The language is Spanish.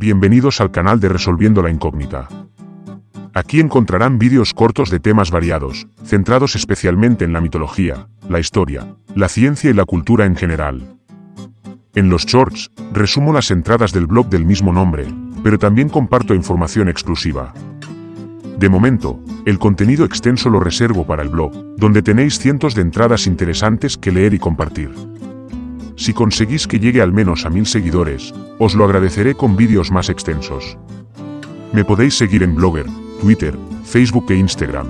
Bienvenidos al canal de Resolviendo la Incógnita. Aquí encontrarán vídeos cortos de temas variados, centrados especialmente en la mitología, la historia, la ciencia y la cultura en general. En los shorts, resumo las entradas del blog del mismo nombre, pero también comparto información exclusiva. De momento, el contenido extenso lo reservo para el blog, donde tenéis cientos de entradas interesantes que leer y compartir. Si conseguís que llegue al menos a mil seguidores, os lo agradeceré con vídeos más extensos. Me podéis seguir en Blogger, Twitter, Facebook e Instagram,